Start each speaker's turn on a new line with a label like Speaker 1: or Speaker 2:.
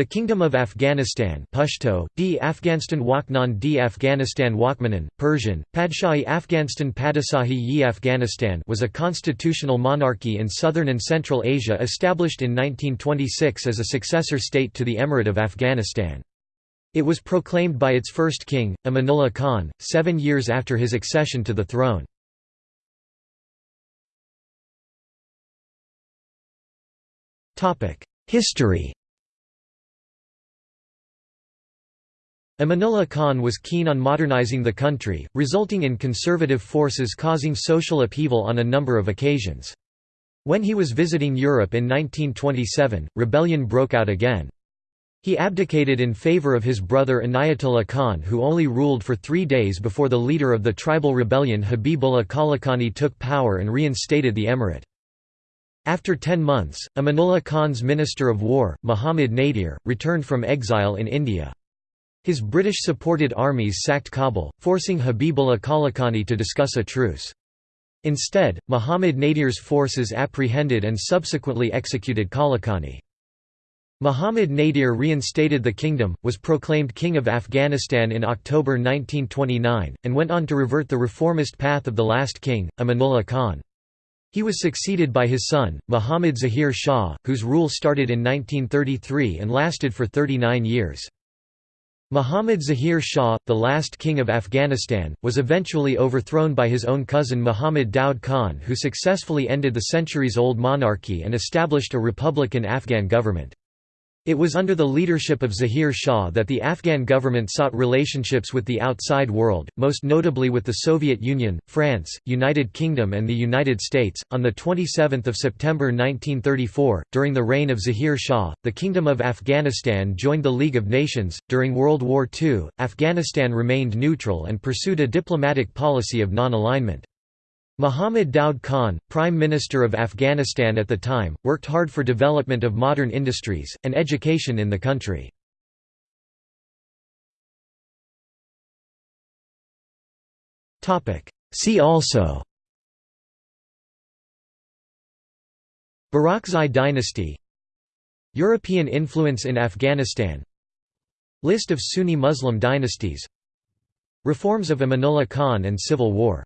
Speaker 1: The Kingdom of Afghanistan Pashto, D. Afghanistan Waknan D. Afghanistan Wakmanan, Persian, Padshahi Afghanistan Padasahi yi Afghanistan was a constitutional monarchy in southern and central Asia established in 1926 as a successor state to the Emirate of Afghanistan. It was proclaimed by its first king, Amanullah Khan, seven years after his accession to the throne. History Amanullah Khan was keen on modernizing the country, resulting in conservative forces causing social upheaval on a number of occasions. When he was visiting Europe in 1927, rebellion broke out again. He abdicated in favor of his brother Inayatullah Khan who only ruled for three days before the leader of the tribal rebellion Habibullah Kalakani took power and reinstated the emirate. After ten months, Amanullah Khan's Minister of War, Muhammad Nadir, returned from exile in India. His British-supported armies sacked Kabul, forcing Habibullah Kalakani to discuss a truce. Instead, Muhammad Nadir's forces apprehended and subsequently executed Kalakani. Muhammad Nadir reinstated the kingdom, was proclaimed King of Afghanistan in October 1929, and went on to revert the reformist path of the last king, Amanullah Khan. He was succeeded by his son, Muhammad Zahir Shah, whose rule started in 1933 and lasted for 39 years. Muhammad Zahir Shah, the last king of Afghanistan, was eventually overthrown by his own cousin Muhammad Daud Khan who successfully ended the centuries-old monarchy and established a republican Afghan government. It was under the leadership of Zahir Shah that the Afghan government sought relationships with the outside world, most notably with the Soviet Union, France, United Kingdom, and the United States. On the 27th of September 1934, during the reign of Zahir Shah, the Kingdom of Afghanistan joined the League of Nations. During World War II, Afghanistan remained neutral and pursued a diplomatic policy of non-alignment. Muhammad Daud Khan, Prime Minister of Afghanistan at the time, worked hard for development of modern industries, and education in the country. See also Barakzai dynasty European influence in Afghanistan List of Sunni Muslim dynasties Reforms of Amanullah Khan and civil war